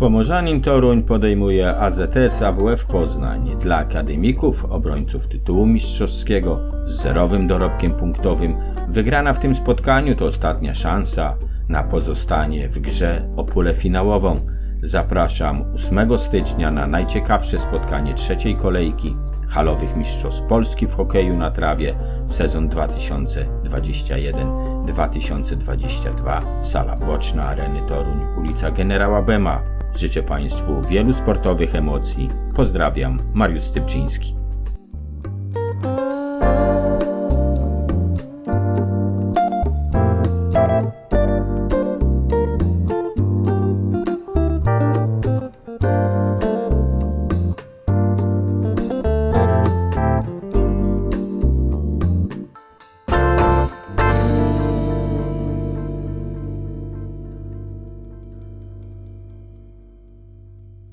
Pomorzanin Toruń podejmuje AZS AWF Poznań dla akademików, obrońców tytułu mistrzowskiego z zerowym dorobkiem punktowym. Wygrana w tym spotkaniu to ostatnia szansa na pozostanie w grze o pulę finałową. Zapraszam 8 stycznia na najciekawsze spotkanie trzeciej kolejki halowych mistrzostw Polski w hokeju na trawie sezon 2021-2022 Sala Boczna Areny Toruń, ulica Generała Bema. Życzę Państwu wielu sportowych emocji. Pozdrawiam, Mariusz Stypczyński.